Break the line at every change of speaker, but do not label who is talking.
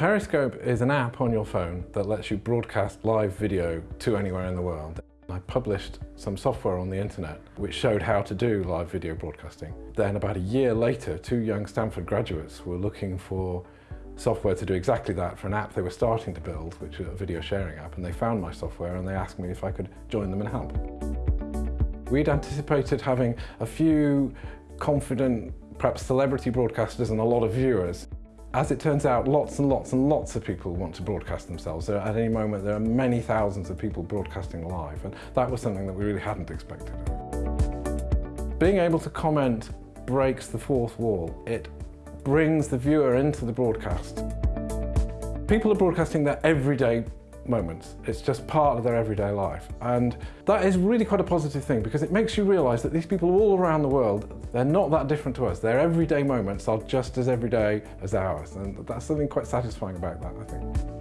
Periscope is an app on your phone that lets you broadcast live video to anywhere in the world. I published some software on the internet which showed how to do live video broadcasting. Then about a year later, two young Stanford graduates were looking for software to do exactly that for an app they were starting to build, which was a video sharing app, and they found my software and they asked me if I could join them and help. We'd anticipated having a few confident, perhaps celebrity broadcasters and a lot of viewers. As it turns out, lots and lots and lots of people want to broadcast themselves. So at any moment, there are many thousands of people broadcasting live, and that was something that we really hadn't expected. Being able to comment breaks the fourth wall. It brings the viewer into the broadcast. People are broadcasting their everyday moments. It's just part of their everyday life. And that is really quite a positive thing because it makes you realise that these people all around the world, they're not that different to us. Their everyday moments are just as everyday as ours. And that's something quite satisfying about that, I think.